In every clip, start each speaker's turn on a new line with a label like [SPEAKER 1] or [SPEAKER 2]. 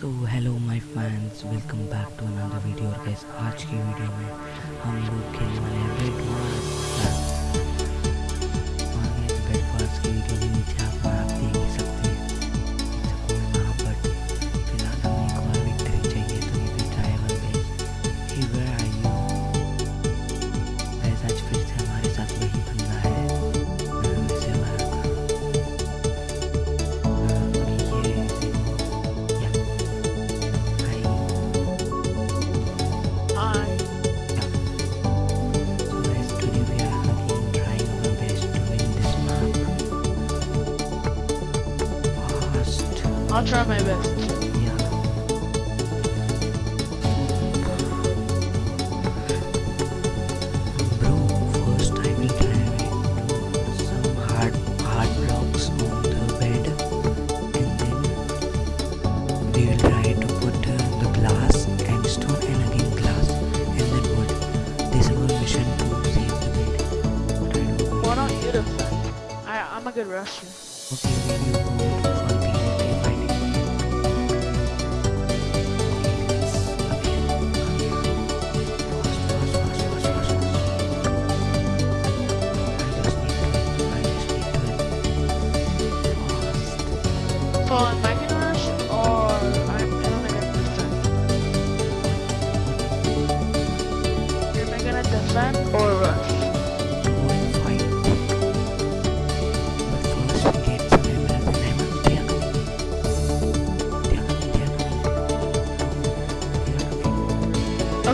[SPEAKER 1] So hello my fans welcome back to another video और guys आज की video में हम लोग खेलने वाले हैं red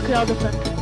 [SPEAKER 1] 不要的粉。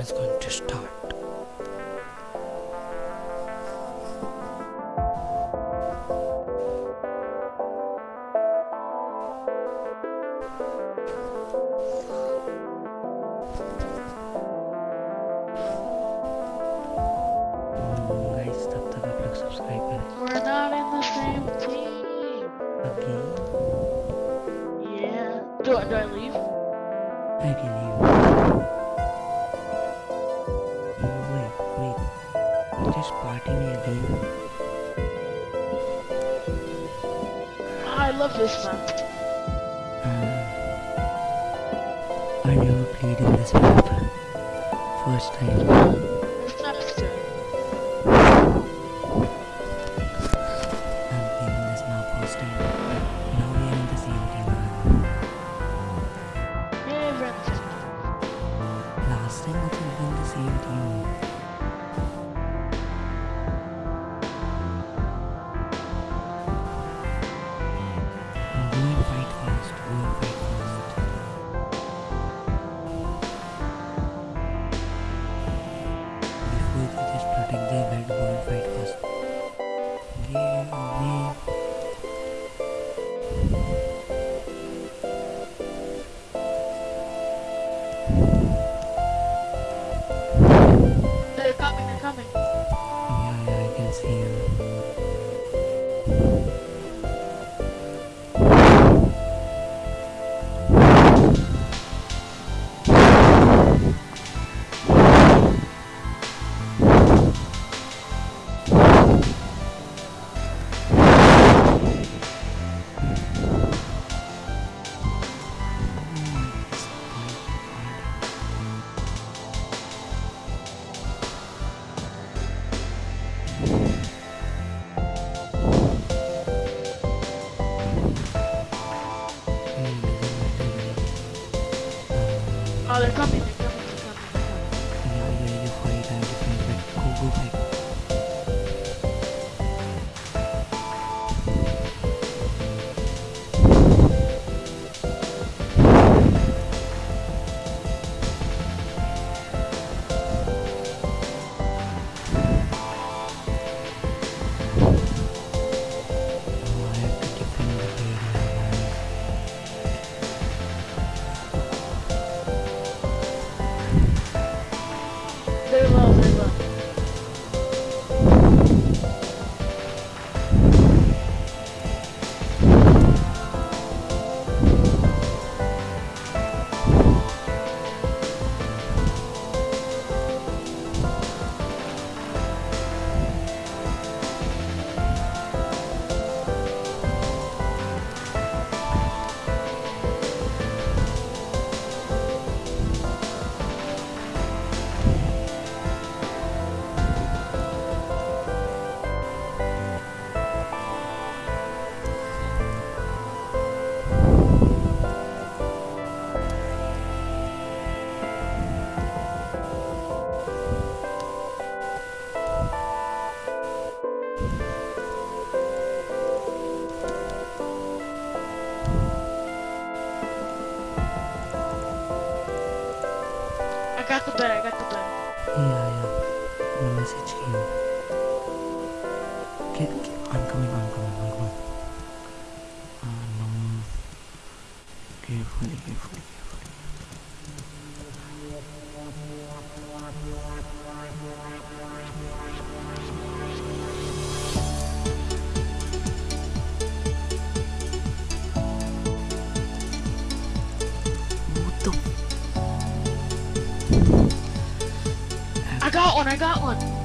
[SPEAKER 1] is going to start. Time.
[SPEAKER 2] One, I got one.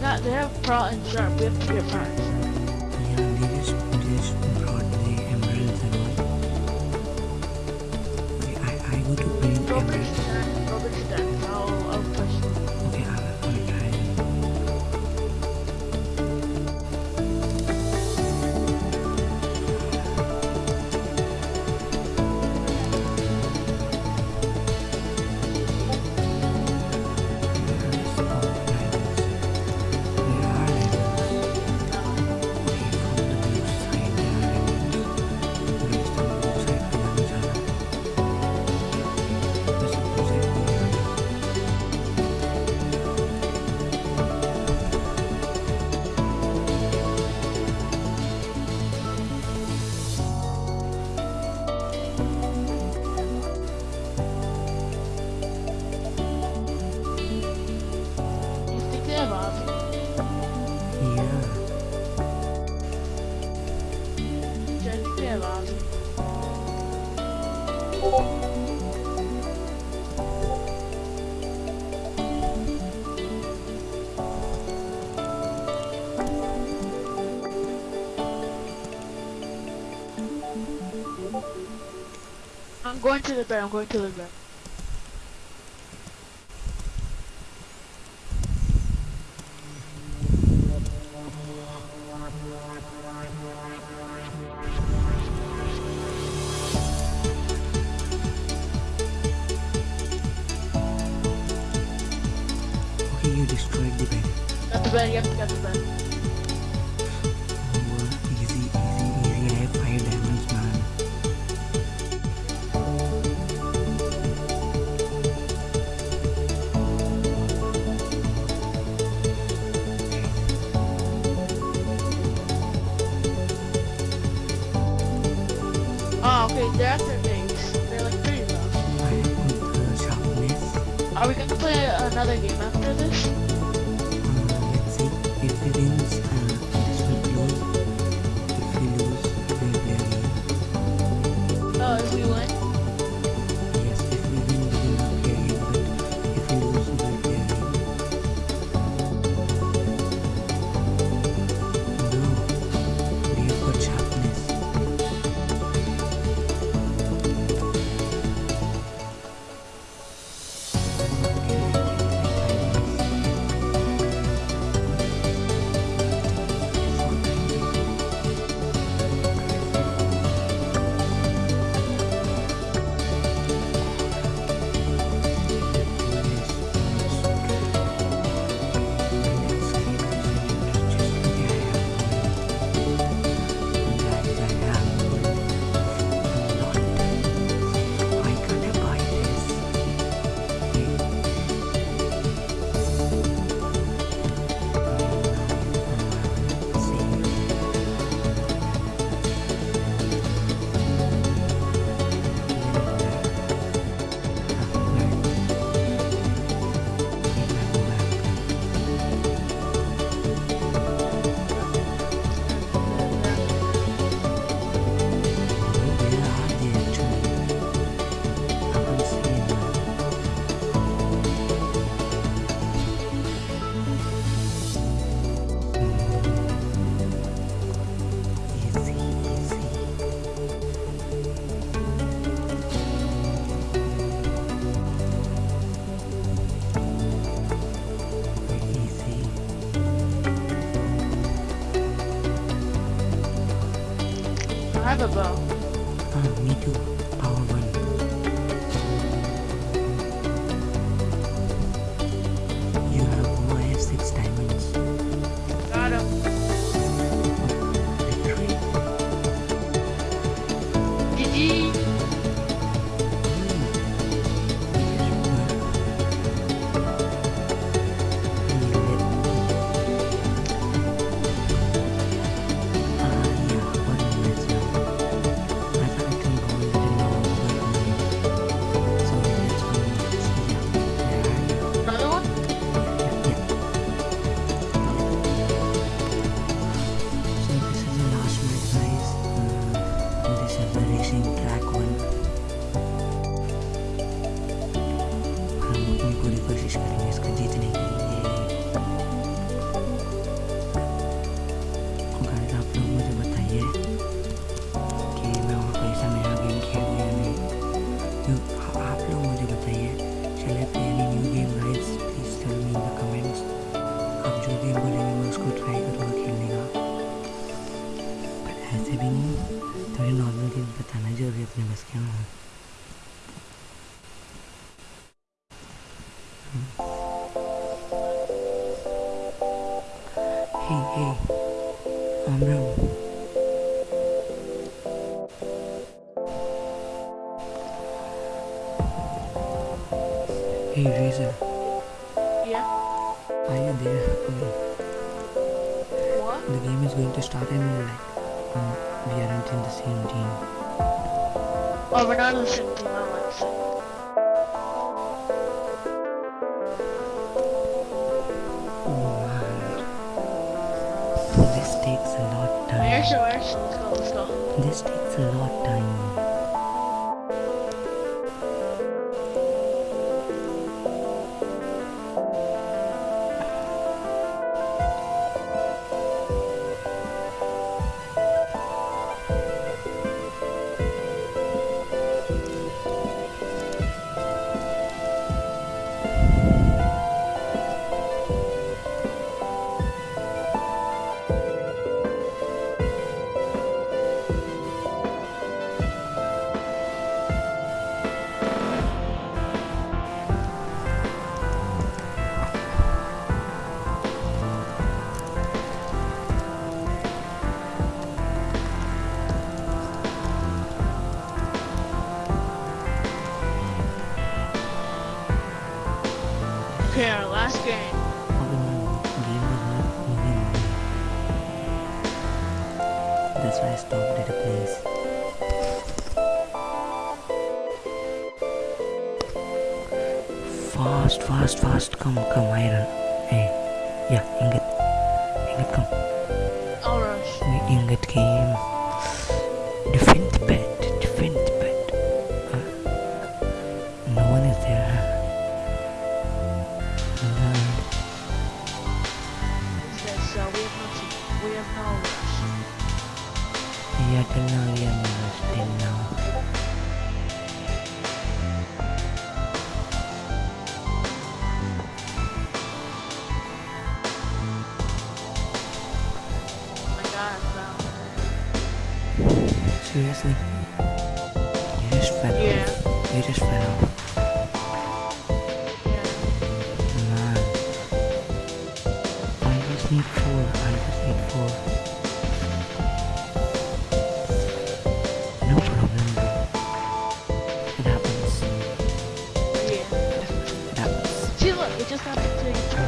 [SPEAKER 1] got they have prawn and shark. We have to get prawns. I'm going to the bed, I'm going to the
[SPEAKER 2] bed.
[SPEAKER 1] another game after this? Okay,
[SPEAKER 2] our last game.
[SPEAKER 1] That's why I stopped at the place. Fast, fast, fast. Come, come, iron. Hey, yeah,
[SPEAKER 2] inga
[SPEAKER 1] seriously? You just fell
[SPEAKER 2] yeah.
[SPEAKER 1] off. You just fell off.
[SPEAKER 2] Yeah.
[SPEAKER 1] Man. I just need four. I just need four. No problem. It happens.
[SPEAKER 2] Yeah.
[SPEAKER 1] It happens.
[SPEAKER 2] Just happened to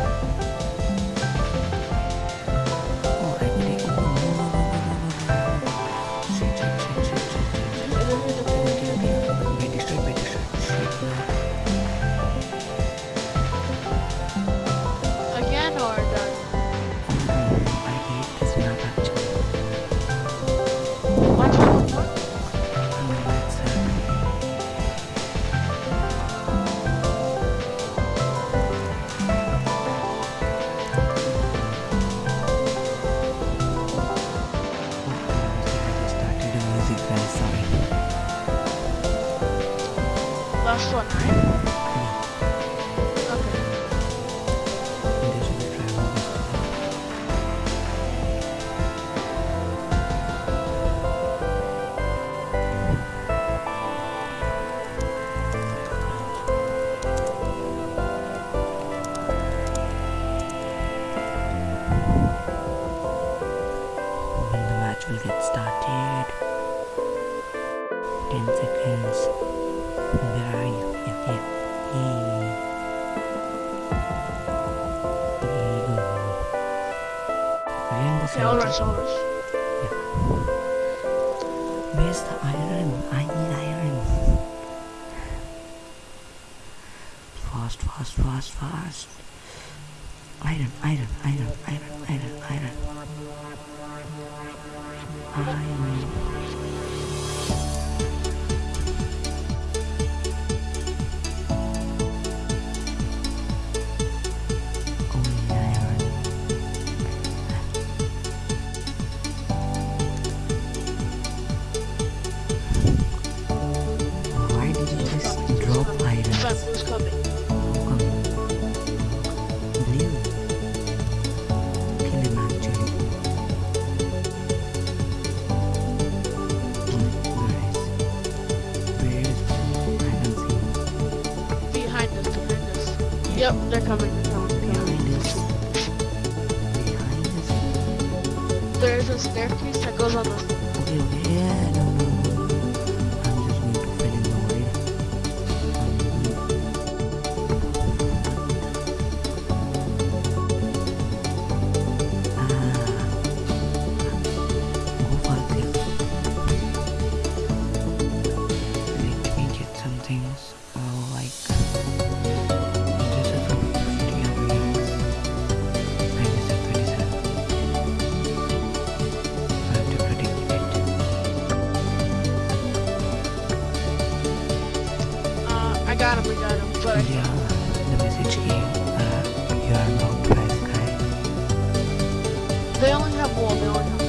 [SPEAKER 2] say
[SPEAKER 1] all
[SPEAKER 2] rush,
[SPEAKER 1] Where's the iron? I need iron. Fast, fast, fast, fast. Iron, iron, iron, iron, iron, iron.
[SPEAKER 2] Yep, they're coming. There's a staircase that goes on the got him. We got him. But
[SPEAKER 1] Yeah, the message came. Uh, you are knocked by sky.
[SPEAKER 2] they only have wall. They only have.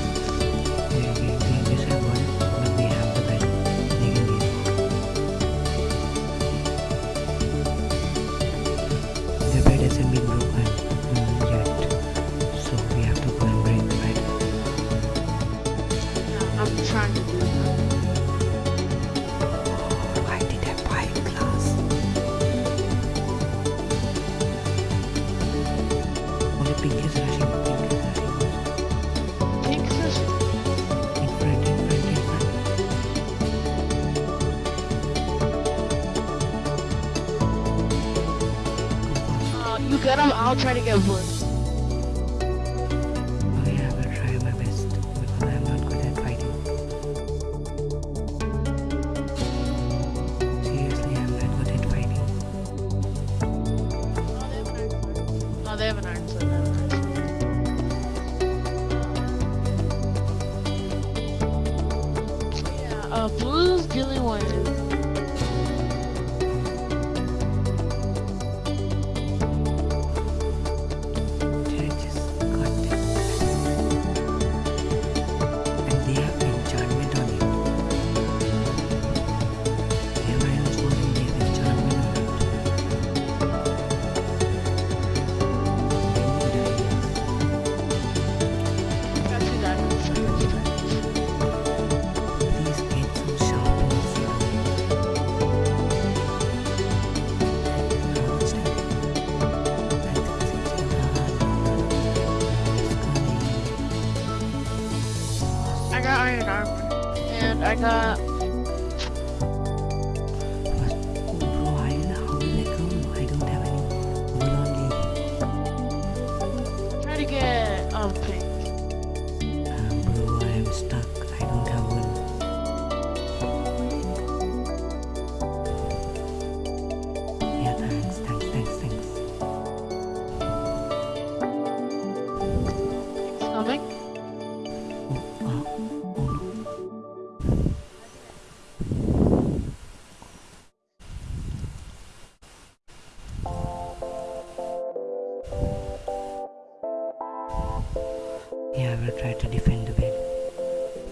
[SPEAKER 1] Will try
[SPEAKER 2] to
[SPEAKER 1] defend the bed.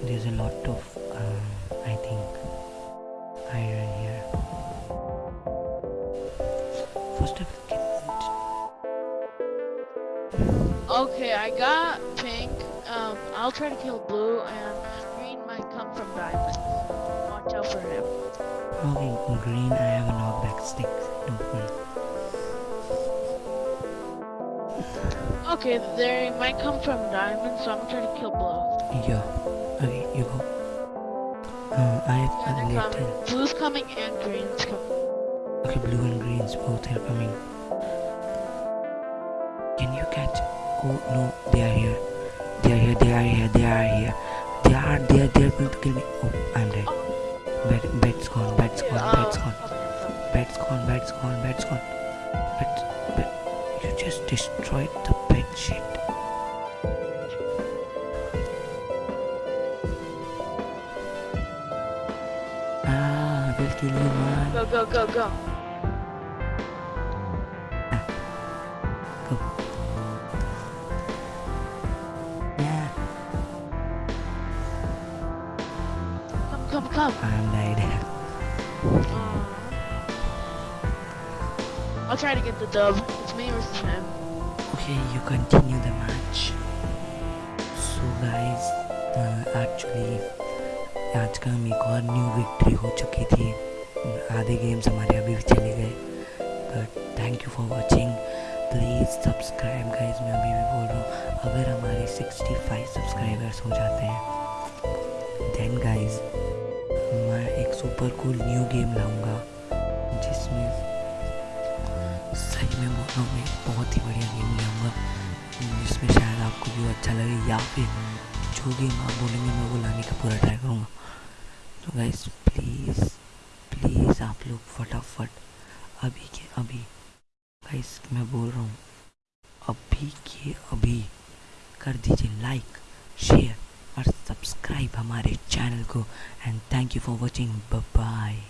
[SPEAKER 1] There's a lot of, uh, I think, iron here. First, I will get
[SPEAKER 2] Okay, I got pink. Um, I'll try to kill blue, and green might come from diamond. Watch out for him.
[SPEAKER 1] Okay, green, I have a knockback stick. Don't worry.
[SPEAKER 2] Okay, they might come from diamond, so I'm gonna try to kill blue.
[SPEAKER 1] Yeah. Okay, you go. Uh, I have
[SPEAKER 2] Yeah,
[SPEAKER 1] a little.
[SPEAKER 2] Blue's coming and green's coming.
[SPEAKER 1] Okay, blue and greens both are coming. Can you catch? Oh no, they are here. They are here. They are here. They are here. They are. They are. They are going to kill me. Oh, I'm dead. Bed, bed's gone. Bed's gone.
[SPEAKER 2] Yeah,
[SPEAKER 1] Bed's
[SPEAKER 2] um,
[SPEAKER 1] gone. Bed's gone. Bed's gone. Bed's gone. Bed. Bed. You just destroyed the shit. Ah, I will kill you, man.
[SPEAKER 2] Go, go, go, go.
[SPEAKER 1] Go. Yeah,
[SPEAKER 2] Come, come, come.
[SPEAKER 1] I'm died.
[SPEAKER 2] I'll try to get the dub.
[SPEAKER 1] You continue the match. So guys, uh, actually आज का हम एक और new victory हो चुकी थी। आधे games हमारे अभी भी चले गए। But thank you for watching please subscribe guys मैं अभी भी बोल रहा हूँ। अगर हमारे 65 सब्सक्राइबर्स हो जाते हैं देन गाइस मैं एक सुपर कूल न्यू गेम लाऊँगा। हूँ मैं बहुत ही बढ़िया गेम लाऊँगा। जिसमें शायद आपको भी अच्छा लगे या फिर जो गेम आप बोलेंगे, मैं वो लाने का पूरा ट्राई करूँगा। तो गाइस प्लीज़ प्लीज़ आप लोग फटाफट अभी के अभी गाइस मैं बोल रहा हूँ, अभी के अभी कर दीजिए लाइक शेयर और सब्सक्राइब हमारे चैनल को। And thank you for watching bye